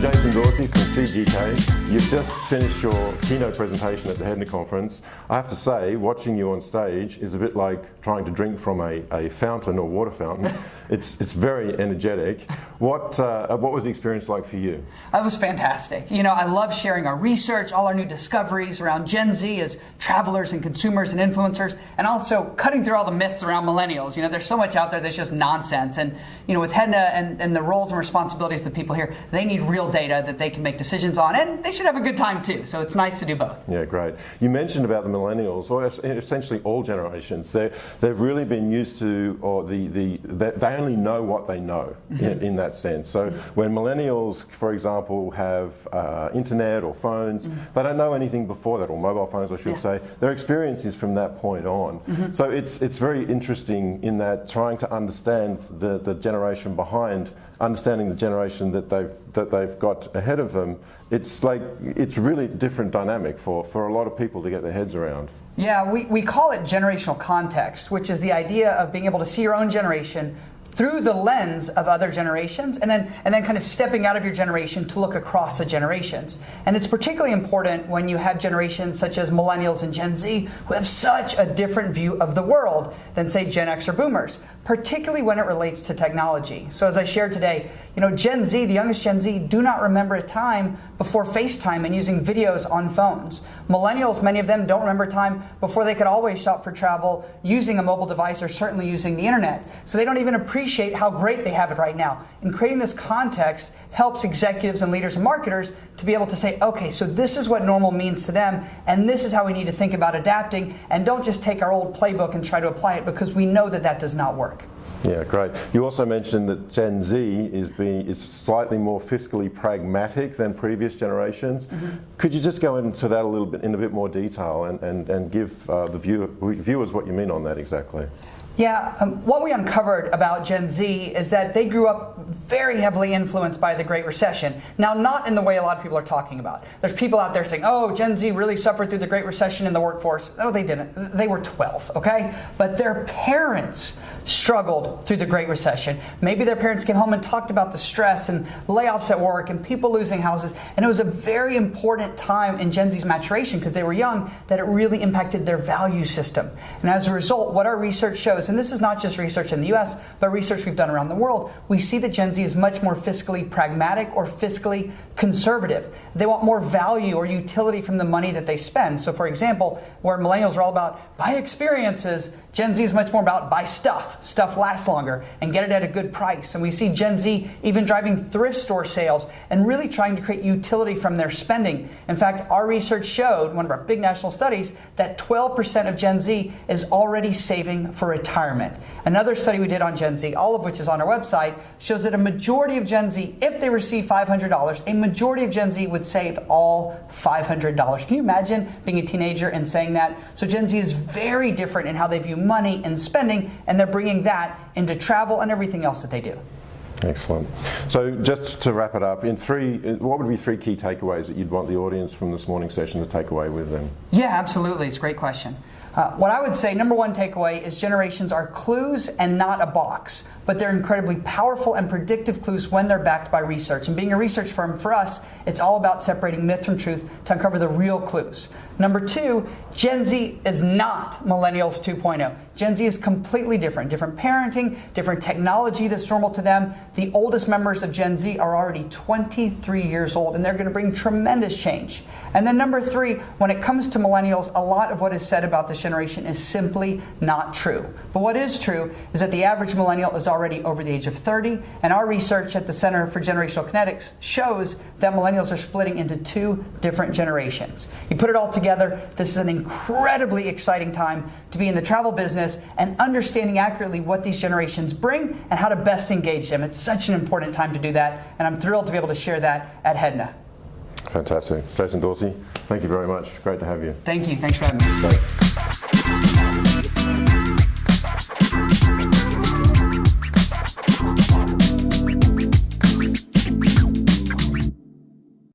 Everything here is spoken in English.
Dorsey from CGK. You've just finished your keynote presentation at the Hedna conference. I have to say, watching you on stage is a bit like trying to drink from a, a fountain or water fountain. it's, it's very energetic. What, uh, what was the experience like for you? It was fantastic. You know, I love sharing our research, all our new discoveries around Gen Z as travelers and consumers and influencers, and also cutting through all the myths around millennials. You know, there's so much out there that's just nonsense. And, you know, with Hedna and, and the roles and responsibilities of the people here, they need real data that they can make decisions on, and they should have a good time too. So it's nice to do both. Yeah, great. You mentioned about the millennials, or essentially all generations. They they've really been used to, or the the they only know what they know mm-hmm. in, in, that sense. So when millennials, for example, have uh, internet or phones, mm -hmm. they don't know anything before that, or mobile phones, I should yeah. say. Their experience is from that point on. Mm -hmm. So it's it's very interesting in that trying to understand the the generation behind understanding the generation that they've that they've got ahead of them, it's like it's really different dynamic for, for a lot of people to get their heads around. Yeah, we, we call it generational context, which is the idea of being able to see your own generation through the lens of other generations and then and then kind of stepping out of your generation to look across the generations. And it's particularly important when you have generations such as millennials and Gen Z who have such a different view of the world than say Gen X or boomers, particularly when it relates to technology. So as I shared today, you know, Gen Z, the youngest Gen Z, do not remember a time before FaceTime and using videos on phones. Millennials, many of them don't remember time before they could always shop for travel using a mobile device or certainly using the internet. So they don't even appreciate how great they have it right now. And creating this context helps executives and leaders and marketers to be able to say, okay, so this is what normal means to them, and this is how we need to think about adapting, and don't just take our old playbook and try to apply it because we know that that does not work. Yeah, great. You also mentioned that Gen Z is being is slightly more fiscally pragmatic than previous generations. Mm -hmm. Could you just go into that a little bit in a bit more detail and, and, and give uh, the view, viewers what you mean on that exactly? Yeah, um, what we uncovered about Gen Z is that they grew up very heavily influenced by the Great Recession. Now, not in the way a lot of people are talking about. There's people out there saying, oh, Gen Z really suffered through the Great Recession in the workforce. No, they didn't. They were 12, okay? But their parents struggled through the Great Recession. Maybe their parents came home and talked about the stress and layoffs at work and people losing houses. And it was a very important time in Gen Z's maturation because they were young that it really impacted their value system. And as a result, what our research shows and this is not just research in the US, but research we've done around the world, we see that Gen Z is much more fiscally pragmatic or fiscally conservative. They want more value or utility from the money that they spend. So for example, where millennials are all about buy experiences, Gen Z is much more about buy stuff, stuff lasts longer, and get it at a good price. And we see Gen Z even driving thrift store sales and really trying to create utility from their spending. In fact, our research showed, one of our big national studies, that 12% of Gen Z is already saving for retirement. Another study we did on Gen Z, all of which is on our website, shows that a majority of Gen Z, if they receive $500, a majority of Gen Z would save all $500. Can you imagine being a teenager and saying that? So Gen Z is very different in how they view money and spending, and they're bringing that into travel and everything else that they do. Excellent. So just to wrap it up, in three, what would be three key takeaways that you'd want the audience from this morning session to take away with them? Yeah, absolutely. It's a great question. Uh, what I would say, number one takeaway is generations are clues and not a box, but they're incredibly powerful and predictive clues when they're backed by research. And being a research firm, for us, it's all about separating myth from truth to uncover the real clues. Number two, Gen Z is not Millennials 2.0. Gen Z is completely different. Different parenting, different technology that's normal to them. The oldest members of Gen Z are already 23 years old, and they're going to bring tremendous change. And then number three, when it comes to millennials, a lot of what is said about this generation is simply not true. But what is true is that the average millennial is already over the age of 30, and our research at the Center for Generational Kinetics shows that millennials are splitting into two different generations. You put it all together, this is an incredibly exciting time to be in the travel business and understanding accurately what these generations bring and how to best engage them. It's such an important time to do that, and I'm thrilled to be able to share that at Hedna. Fantastic. Jason Dorsey, thank you very much. Great to have you. Thank you. Thanks for having me.